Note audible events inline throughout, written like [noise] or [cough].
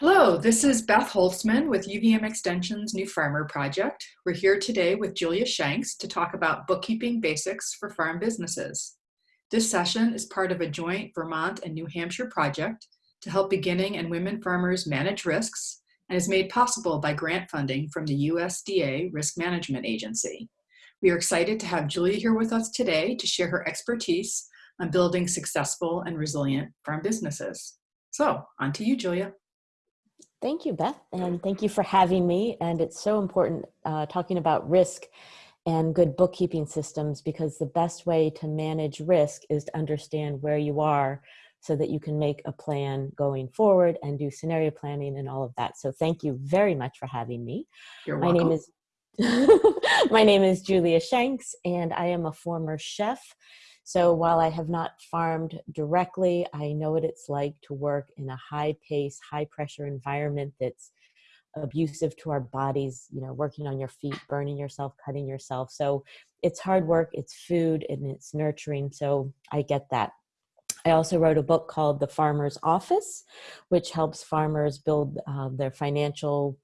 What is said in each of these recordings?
Hello, this is Beth Holzman with UVM Extension's New Farmer Project. We're here today with Julia Shanks to talk about bookkeeping basics for farm businesses. This session is part of a joint Vermont and New Hampshire project to help beginning and women farmers manage risks and is made possible by grant funding from the USDA Risk Management Agency. We are excited to have Julia here with us today to share her expertise on building successful and resilient farm businesses. So on to you, Julia. Thank you, Beth, and thank you for having me. And it's so important uh, talking about risk and good bookkeeping systems because the best way to manage risk is to understand where you are so that you can make a plan going forward and do scenario planning and all of that. So thank you very much for having me. You're welcome. My name is [laughs] My name is Julia Shanks and I am a former chef so while I have not farmed directly, I know what it's like to work in a high pace, high pressure environment that's abusive to our bodies, you know, working on your feet, burning yourself, cutting yourself. So it's hard work, it's food, and it's nurturing. So I get that. I also wrote a book called The Farmer's Office, which helps farmers build uh, their financial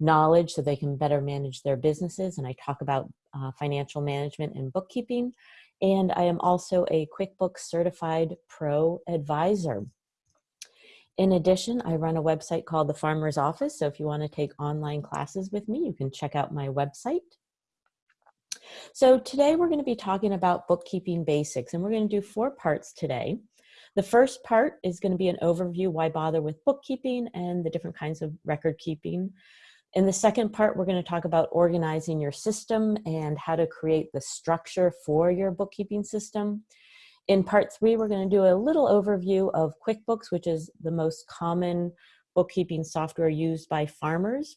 knowledge so they can better manage their businesses. And I talk about uh, financial management and bookkeeping and I am also a QuickBooks Certified Pro Advisor. In addition, I run a website called The Farmer's Office, so if you want to take online classes with me, you can check out my website. So today we're going to be talking about bookkeeping basics, and we're going to do four parts today. The first part is going to be an overview, why bother with bookkeeping and the different kinds of record keeping. In the second part, we're going to talk about organizing your system and how to create the structure for your bookkeeping system. In part three, we're going to do a little overview of QuickBooks, which is the most common bookkeeping software used by farmers.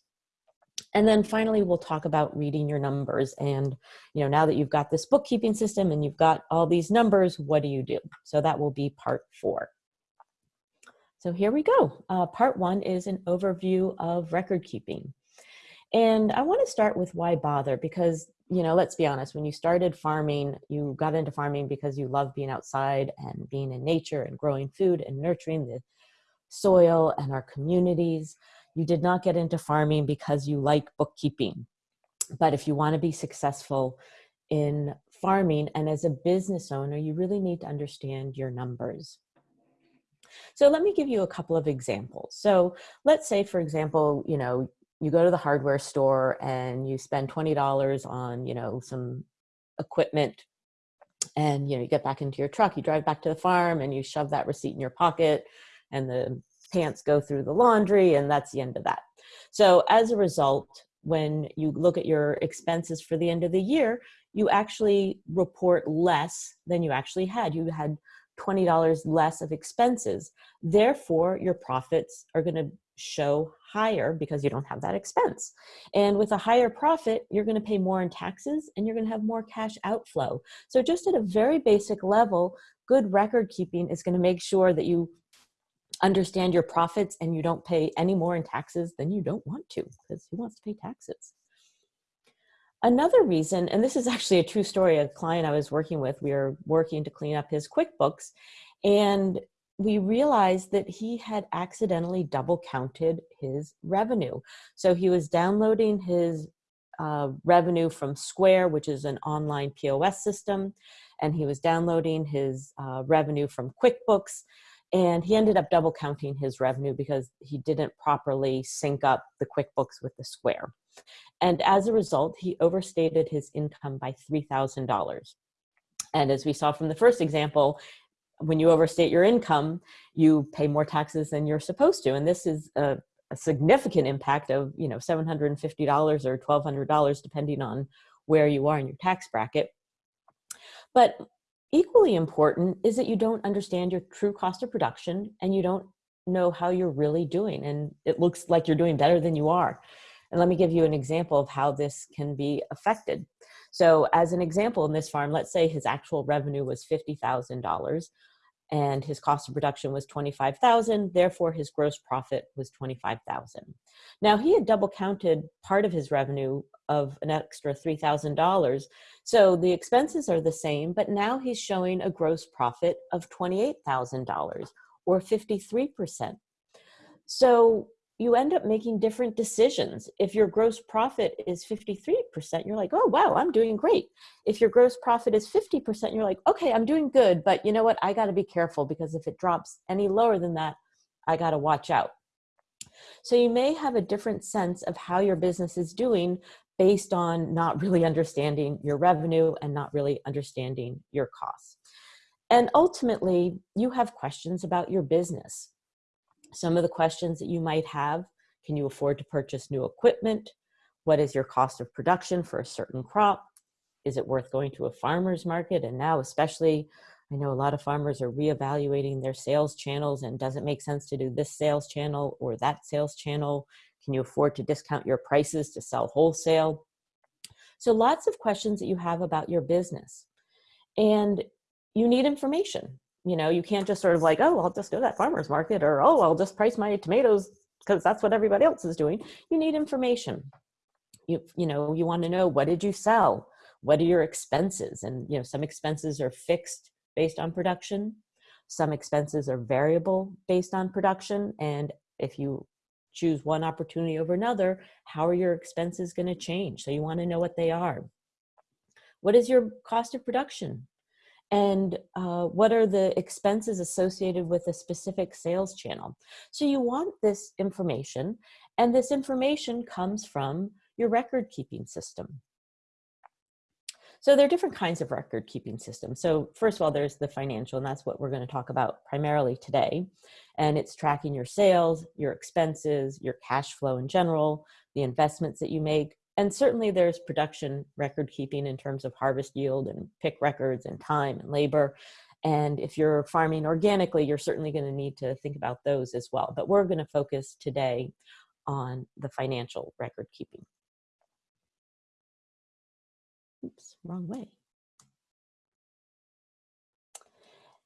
And then finally, we'll talk about reading your numbers. And, you know, now that you've got this bookkeeping system and you've got all these numbers, what do you do? So that will be part four. So here we go. Uh, part one is an overview of record keeping. And I want to start with why bother because, you know, let's be honest, when you started farming, you got into farming because you love being outside and being in nature and growing food and nurturing the soil and our communities. You did not get into farming because you like bookkeeping. But if you want to be successful in farming and as a business owner, you really need to understand your numbers. So let me give you a couple of examples. So let's say, for example, you know, you go to the hardware store and you spend $20 on, you know, some equipment and, you know, you get back into your truck, you drive back to the farm and you shove that receipt in your pocket and the pants go through the laundry and that's the end of that. So as a result, when you look at your expenses for the end of the year, you actually report less than you actually had. You had $20 less of expenses. Therefore, your profits are going to show higher because you don't have that expense. And with a higher profit, you're going to pay more in taxes and you're going to have more cash outflow. So just at a very basic level, good record keeping is going to make sure that you understand your profits and you don't pay any more in taxes than you don't want to because who wants to pay taxes? Another reason, and this is actually a true story, a client I was working with, we were working to clean up his QuickBooks and we realized that he had accidentally double counted his revenue. So he was downloading his uh, revenue from Square, which is an online POS system, and he was downloading his uh, revenue from QuickBooks, and he ended up double counting his revenue because he didn't properly sync up the QuickBooks with the Square. And as a result, he overstated his income by $3,000. And as we saw from the first example, when you overstate your income, you pay more taxes than you're supposed to. And this is a, a significant impact of, you know, $750 or $1,200, depending on where you are in your tax bracket. But equally important is that you don't understand your true cost of production and you don't know how you're really doing. And it looks like you're doing better than you are. And let me give you an example of how this can be affected. So as an example in this farm, let's say his actual revenue was $50,000 and his cost of production was 25,000, therefore his gross profit was 25,000. Now he had double counted part of his revenue of an extra $3,000. So the expenses are the same, but now he's showing a gross profit of $28,000 or 53%. So you end up making different decisions. If your gross profit is 53%, you're like, oh, wow, I'm doing great. If your gross profit is 50%, you're like, okay, I'm doing good, but you know what? I got to be careful because if it drops any lower than that, I got to watch out. So you may have a different sense of how your business is doing based on not really understanding your revenue and not really understanding your costs. And ultimately, you have questions about your business. Some of the questions that you might have, can you afford to purchase new equipment? What is your cost of production for a certain crop? Is it worth going to a farmer's market? And now especially, I know a lot of farmers are reevaluating their sales channels and does it make sense to do this sales channel or that sales channel? Can you afford to discount your prices to sell wholesale? So lots of questions that you have about your business. And you need information you know you can't just sort of like oh i'll just go to that farmer's market or oh i'll just price my tomatoes because that's what everybody else is doing. You need information. You you know you want to know what did you sell? What are your expenses? And you know some expenses are fixed based on production. Some expenses are variable based on production. And if you choose one opportunity over another how are your expenses going to change? So you want to know what they are. What is your cost of production and uh, what are the expenses associated with a specific sales channel. So you want this information, and this information comes from your record keeping system. So there are different kinds of record keeping systems. So first of all, there's the financial, and that's what we're going to talk about primarily today. And it's tracking your sales, your expenses, your cash flow in general, the investments that you make, and certainly there's production record keeping in terms of harvest yield and pick records and time and labor. And if you're farming organically, you're certainly going to need to think about those as well. But we're going to focus today on the financial record keeping. Oops, wrong way.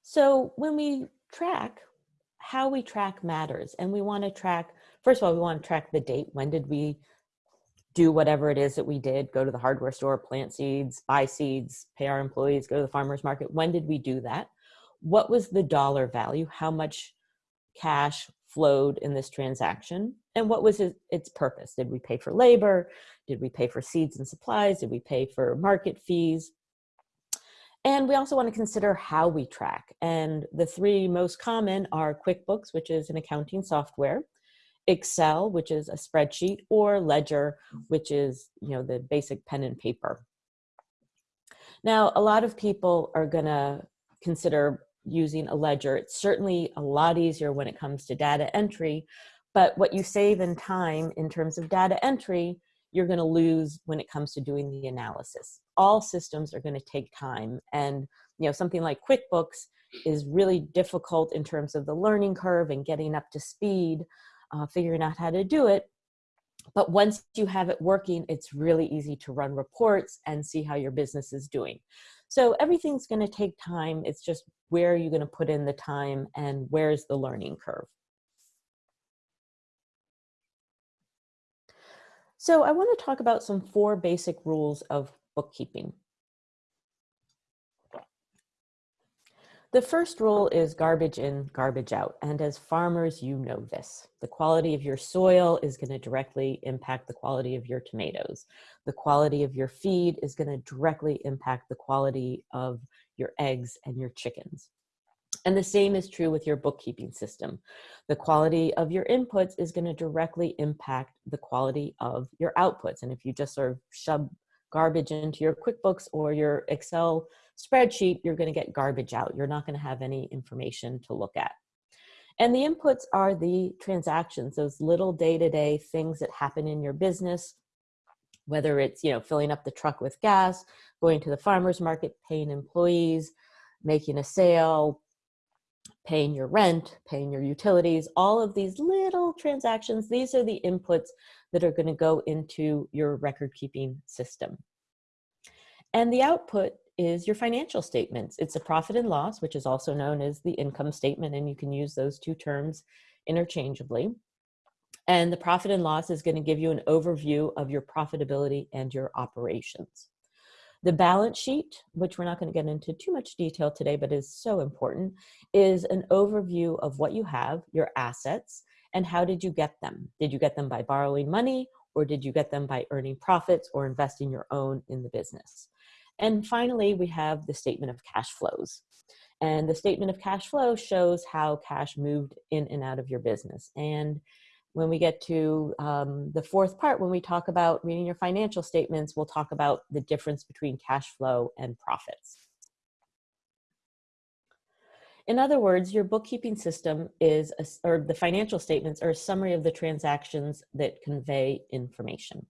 So when we track, how we track matters. And we want to track, first of all, we want to track the date. When did we do whatever it is that we did go to the hardware store plant seeds buy seeds pay our employees go to the farmers market. When did we do that? What was the dollar value? How much cash flowed in this transaction? And what was its purpose? Did we pay for labor? Did we pay for seeds and supplies? Did we pay for market fees? And we also want to consider how we track. And the three most common are quickbooks which is an accounting software Excel, which is a spreadsheet, or Ledger, mm. which is you know the basic pen and paper. Now, a lot of people are going to consider using a ledger. It's certainly a lot easier when it comes to data entry, but what you save in time in terms of data entry, you're going to lose when it comes to doing the analysis. All systems are going to take time, and you know something like QuickBooks is really difficult in terms of the learning curve and getting up to speed uh, figuring out how to do it. But once you have it working, it's really easy to run reports and see how your business is doing. So everything's going to take time. It's just where are you going to put in the time and where's the learning curve. So I want to talk about some four basic rules of bookkeeping. The first rule is garbage in, garbage out. And as farmers, you know this. The quality of your soil is going to directly impact the quality of your tomatoes. The quality of your feed is going to directly impact the quality of your eggs and your chickens. And the same is true with your bookkeeping system. The quality of your inputs is going to directly impact the quality of your outputs. And if you just sort of shove garbage into your QuickBooks or your Excel spreadsheet, you're going to get garbage out. You're not going to have any information to look at. And the inputs are the transactions, those little day-to-day -day things that happen in your business, whether it's, you know, filling up the truck with gas, going to the farmer's market, paying employees, making a sale, paying your rent, paying your utilities, all of these little transactions, these are the inputs that are gonna go into your record keeping system. And the output is your financial statements. It's a profit and loss, which is also known as the income statement, and you can use those two terms interchangeably. And the profit and loss is going to give you an overview of your profitability and your operations. The balance sheet, which we're not going to get into too much detail today, but is so important, is an overview of what you have, your assets, And how did you get them? Did you get them by borrowing money or did you get them by earning profits or investing your own in the business? And finally, we have the statement of cash flows. And the statement of cash flow shows how cash moved in and out of your business. And when we get to um, the fourth part, when we talk about reading your financial statements, we'll talk about the difference between cash flow and profits. In other words, your bookkeeping system is, a, or the financial statements are a summary of the transactions that convey information.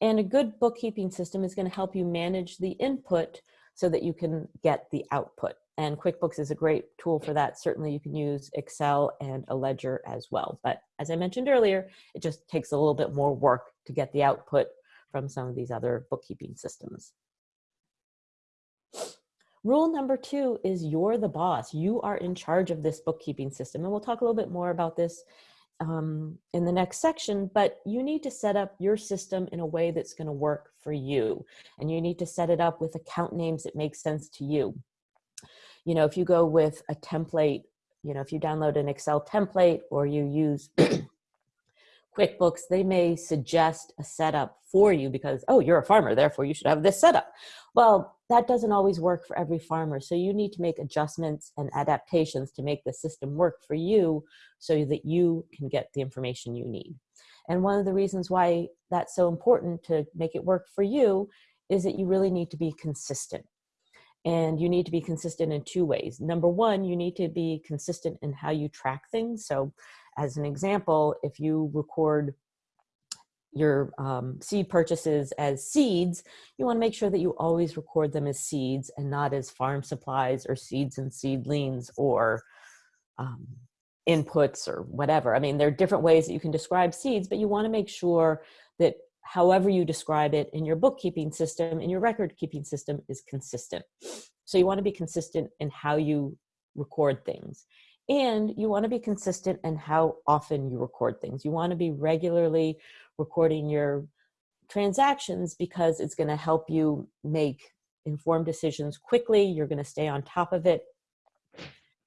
And a good bookkeeping system is going to help you manage the input so that you can get the output. And QuickBooks is a great tool for that. Certainly you can use Excel and a ledger as well. But as I mentioned earlier, it just takes a little bit more work to get the output from some of these other bookkeeping systems. Rule number two is you're the boss. You are in charge of this bookkeeping system. And we'll talk a little bit more about this um, in the next section, but you need to set up your system in a way that's going to work for you. And you need to set it up with account names that make sense to you. You know, if you go with a template, you know, if you download an Excel template or you use QuickBooks, they may suggest a setup for you because, oh, you're a farmer, therefore you should have this setup. Well, that doesn't always work for every farmer. So you need to make adjustments and adaptations to make the system work for you so that you can get the information you need. And one of the reasons why that's so important to make it work for you is that you really need to be consistent. And you need to be consistent in two ways. Number one, you need to be consistent in how you track things. So as an example, if you record your um, seed purchases as seeds, you want to make sure that you always record them as seeds and not as farm supplies or seeds and seedlings or um, inputs or whatever. I mean, there are different ways that you can describe seeds, but you want to make sure that however you describe it in your bookkeeping system, in your record keeping system is consistent. So you want to be consistent in how you record things. And you want to be consistent in how often you record things. You want to be regularly recording your transactions because it's going to help you make informed decisions quickly. You're going to stay on top of it.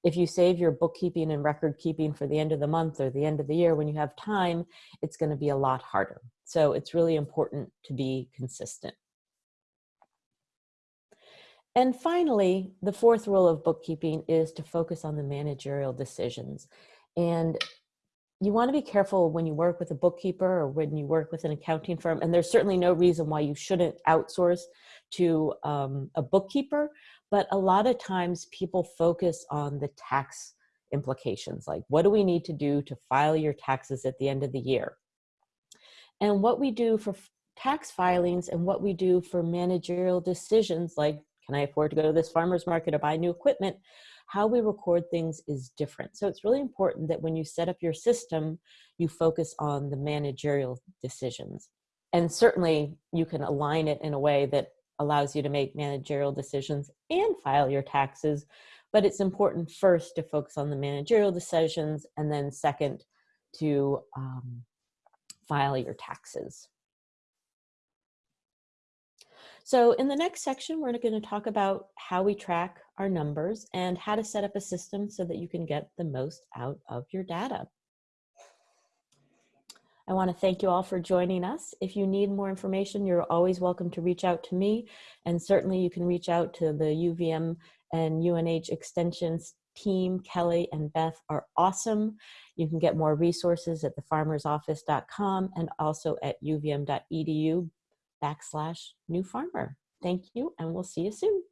If you save your bookkeeping and record keeping for the end of the month or the end of the year when you have time, it's going to be a lot harder. So it's really important to be consistent. And finally, the fourth rule of bookkeeping is to focus on the managerial decisions. And you want to be careful when you work with a bookkeeper or when you work with an accounting firm. And there's certainly no reason why you shouldn't outsource to um, a bookkeeper. But a lot of times people focus on the tax implications. Like, what do we need to do to file your taxes at the end of the year? And what we do for tax filings and what we do for managerial decisions like can I afford to go to this farmer's market or buy new equipment? How we record things is different. So it's really important that when you set up your system, you focus on the managerial decisions. And certainly you can align it in a way that allows you to make managerial decisions and file your taxes. But it's important first to focus on the managerial decisions and then second to um, file your taxes. So in the next section, we're going to talk about how we track our numbers and how to set up a system so that you can get the most out of your data. I want to thank you all for joining us. If you need more information, you're always welcome to reach out to me. And certainly you can reach out to the UVM and UNH extensions team. Kelly and Beth are awesome. You can get more resources at thefarmersoffice.com and also at uvm.edu backslash new farmer. Thank you, and we'll see you soon.